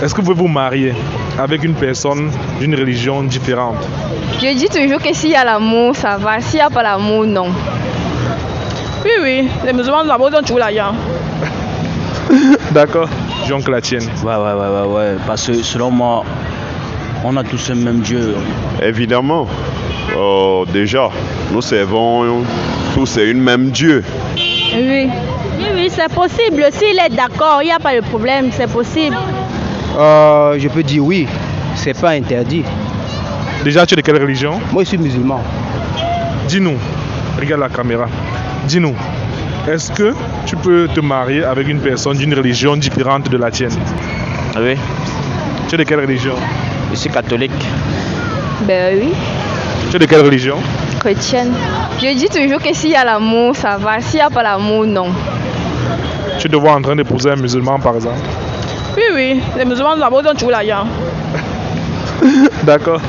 Est-ce que vous pouvez vous marier avec une personne d'une religion différente? Je dis toujours que s'il y a l'amour, ça va. S'il n'y a pas l'amour, non. Oui, oui, les musulmans là-bas ont toujours là. D'accord. Jean que la tienne. Ouais, ouais, ouais, ouais, ouais. Parce que selon moi, on a tous le même Dieu. Évidemment. Oh, déjà, nous servons tous une même Dieu. Oui. Oui, oui, c'est possible. S'il est d'accord, il n'y a pas de problème, c'est possible. Euh, je peux dire oui, c'est pas interdit. Déjà, tu es de quelle religion? Moi, je suis musulman. Dis-nous, regarde la caméra. Dis-nous, est-ce que tu peux te marier avec une personne d'une religion différente de la tienne? Oui, Tu es de quelle religion? Je suis catholique. Ben oui. Tu es de quelle religion? Chrétienne. Je dis toujours que s'il y a l'amour, ça va. S'il n'y a pas l'amour, non. Tu te vois en train d'épouser un musulman, par exemple? Oui, oui, les musulmans là-bas ont toujours là. D'accord.